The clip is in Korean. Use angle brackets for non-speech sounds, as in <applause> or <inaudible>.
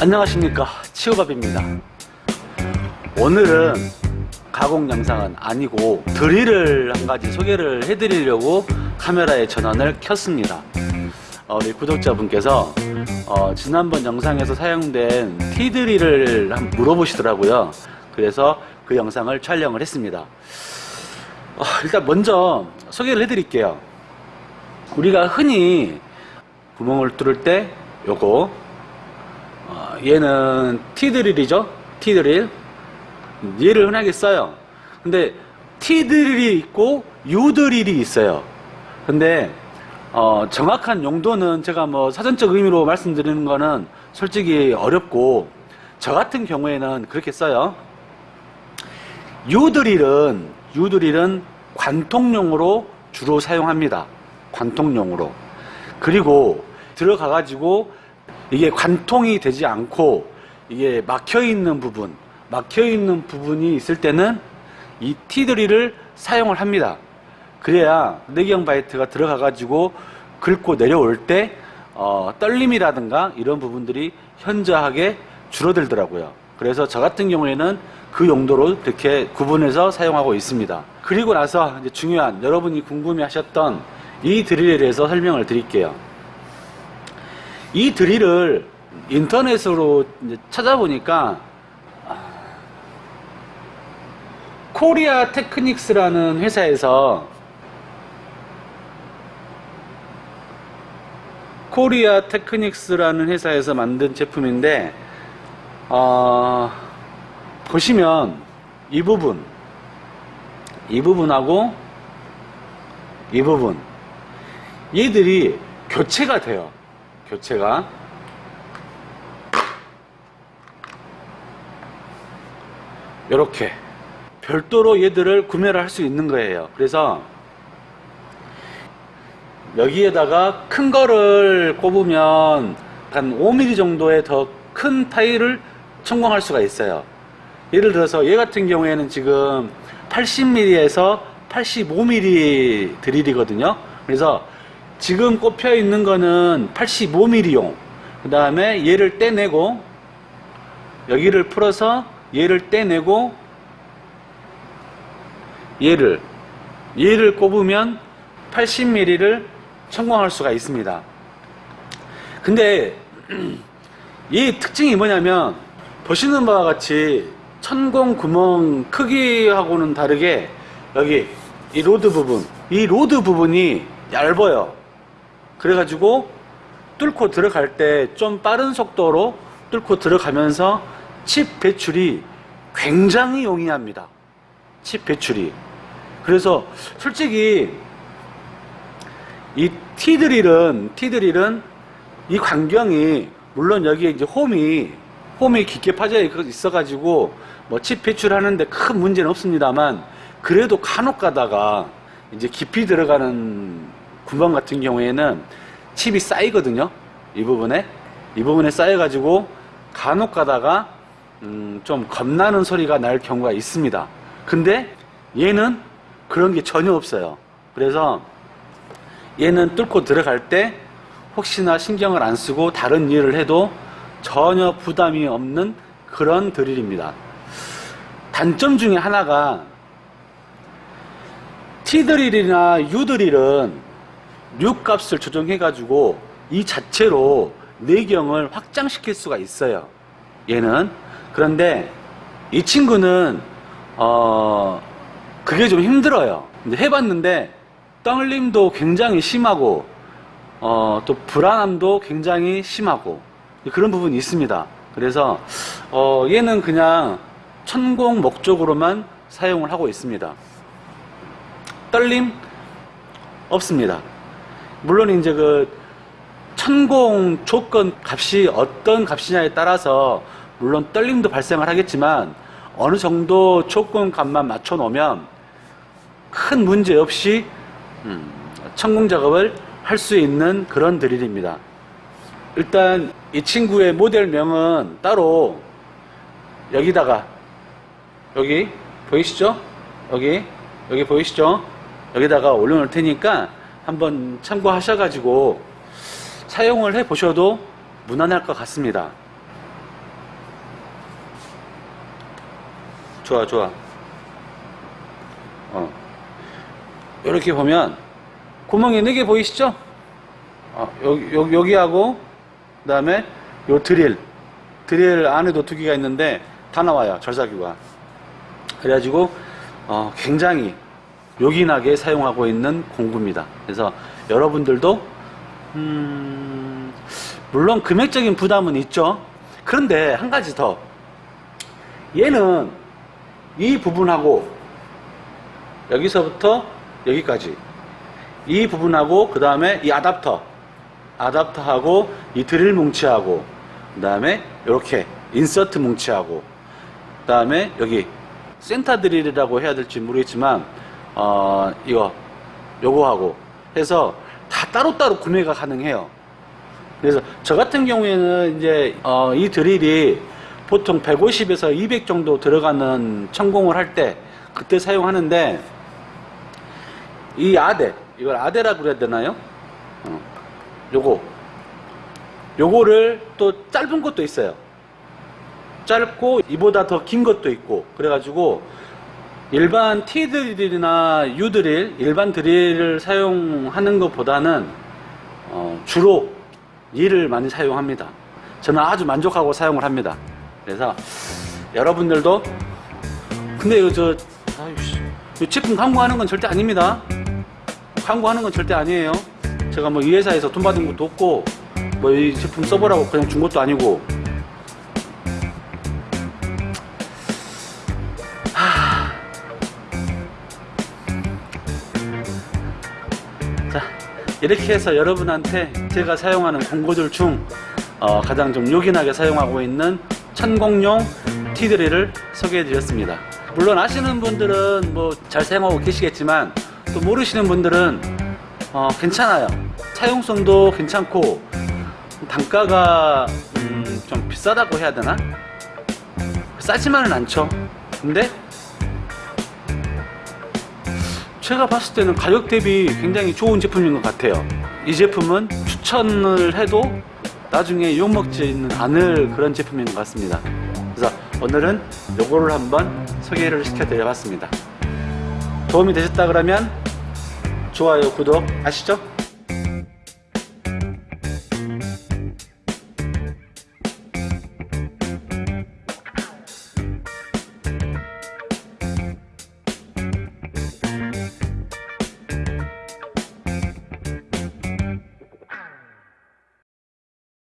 안녕하십니까. 치오밥입니다. 오늘은 가공 영상은 아니고 드릴을 한 가지 소개를 해드리려고 카메라의 전원을 켰습니다. 어, 우리 구독자분께서 어, 지난번 영상에서 사용된 T드릴을 한번 물어보시더라고요. 그래서 그 영상을 촬영을 했습니다. 어, 일단 먼저 소개를 해드릴게요. 우리가 흔히 구멍을 뚫을 때 요거 어, 얘는 T드릴이죠? T드릴? 얘를 흔하게 써요. 근데 T드릴이 있고 U드릴이 있어요. 근데 어, 정확한 용도는 제가 뭐 사전적 의미로 말씀드리는 거는 솔직히 어렵고 저 같은 경우에는 그렇게 써요. U드릴은 U드릴은 관통용으로 주로 사용합니다. 관통용으로. 그리고 들어가 가지고 이게 관통이 되지 않고 이게 막혀 있는 부분 막혀 있는 부분이 있을 때는 이 T드릴을 사용을 합니다. 그래야 내경 바이트가 들어가 가지고 긁고 내려올 때 어, 떨림이라든가 이런 부분들이 현저하게 줄어들더라고요. 그래서 저 같은 경우에는 그 용도로 이렇게 구분해서 사용하고 있습니다. 그리고 나서 이제 중요한 여러분이 궁금해 하셨던 이 드릴에 대해서 설명을 드릴게요 이 드릴을 인터넷으로 찾아보니까 코리아 테크닉스라는 회사에서 코리아 테크닉스라는 회사에서 만든 제품인데 어, 보시면 이 부분 이 부분하고 이 부분 얘들이 교체가 돼요 교체가 이렇게 별도로 얘들을 구매를 할 수 있는 거예요. 그래서 여기에다가 큰 거를 꼽으면 한 5mm 정도의 더 큰 타일을 천공할 수가 있어요. 예를 들어서 얘 같은 경우에는 지금 80mm에서 85mm 드릴이거든요. 그래서 지금 꼽혀 있는 거는 85mm용. 그 다음에 얘를 떼내고 여기를 풀어서 얘를 떼내고 얘를 얘를 꼽으면 80mm를 천공할 수가 있습니다. 근데 <clears throat> 이 특징이 뭐냐면 보시는 바와 같이 천공 구멍 크기하고는 다르게 여기 이 rod 부분 이 rod 부분이 얇아요 그래가지고 뚫고 들어갈 때 좀 빠른 속도로 뚫고 들어가면서 칩 배출이 굉장히 용이합니다. 칩 배출이. 그래서 솔직히 이 T드릴은 T드릴은 이 광경이 물론 여기에 이제 홈이 홈이 깊게 파져 있어 가지고 뭐 칩 배출하는데 큰 문제는 없습니다만 그래도 간혹 가다가 이제 깊이 들어가는 구멍 같은 경우에는 칩이 쌓이거든요. 이 부분에. 이 부분에 쌓여 가지고 간혹 가다가 음 좀 겁나는 소리가 날 경우가 있습니다. 근데 얘는 그런 게 전혀 없어요. 그래서 얘는 뚫고 들어갈 때 혹시나 신경을 안 쓰고 다른 일을 해도 전혀 부담이 없는 그런 드릴입니다. 단점 중에 하나가 T드릴이나 U드릴은 류값을 조정해 가지고 이 자체로 내경을 확장시킬 수가 있어요. 얘는 그런데 이 친구는 어 그게 좀 힘들어요. 해봤는데 떨림도 굉장히 심하고 어, 또 불안함도 굉장히 심하고 그런 부분이 있습니다. 그래서 어, 얘는 그냥 천공 목적으로만 사용을 하고 있습니다. 떨림 없습니다. 물론 이제 그 천공 조건 값이 어떤 값이냐에 따라서 물론 떨림도 발생을 하겠지만 어느 정도 조건 값만 맞춰 놓으면 큰 문제 없이 음, 천공 작업을 할 수 있는 그런 드릴입니다. 일단 이 친구의 모델명은 따로 여기다가 여기 보이시죠? 여기 여기 보이시죠? 여기다가 올려놓을 테니까 한번 참고하셔가지고 사용을 해 보셔도 무난할 것 같습니다 좋아 좋아 어. 이렇게 보면 구멍이 네개 보이시죠? 어, 여기, 여기, 여기하고 그 다음에 요 드릴 드릴 안에도 두 개가 있는데 다 나와요 절삭기가 그래가지고 어, 굉장히 요긴하게 사용하고 있는 공구입니다. 그래서 여러분들도 음, 물론 금액적인 부담은 있죠. 그런데 한 가지 더. 얘는 이 부분하고 여기서부터 여기까지. 이 부분하고 그 다음에 이 아답터. 아답터하고 이 드릴 뭉치하고 그 다음에 이렇게 인서트 뭉치하고 그 다음에 여기 센터 드릴이라고 해야 될지 모르겠지만 어 이거 요거하고 해서 다 따로따로 구매가 가능해요 그래서 저 같은 경우에는 이제 어, 이 드릴이 보통 150에서 200 정도 들어가는 천공을 할 때 그때 사용하는데 이 아대 이걸 아대라 그래야 되나요? 어, 요거 요거를 또 짧은 것도 있어요. 짧고 이보다 더 긴 것도 있고 그래가지고 일반 T 드릴이나 U 드릴 일반 드릴을 사용하는 것보다는 어, 주로 이를 많이 사용합니다. 저는 아주 만족하고 사용을 합니다. 그래서 여러분들도 근데 이거 저 아유씨 이 제품 광고하는 건 절대 아닙니다. 광고하는 건 절대 아니에요. 제가 뭐 이 회사에서 돈 받은 것도 없고 뭐 이 제품 써보라고 그냥 준 것도 아니고 이렇게 해서 여러분한테 제가 사용하는 공구들 중 어, 가장 좀 요긴하게 사용하고 있는 천공용 티드릴을 소개해 드렸습니다. 물론 아시는 분들은 뭐 잘 사용하고 계시겠지만 또 모르시는 분들은 어, 괜찮아요. 사용성도 괜찮고 단가가 음, 좀 비싸다고 해야 되나? 싸지만은 않죠. 근데 제가 봤을 때는 가격 대비 굉장히 좋은 제품인 것 같아요. 이 제품은 추천을 해도 나중에 욕먹지는 않을 그런 제품인 것 같습니다. 그래서 오늘은 요거를 한번 소개를 시켜 드려 봤습니다. 도움이 되셨다 그러면 좋아요 구독 아시죠?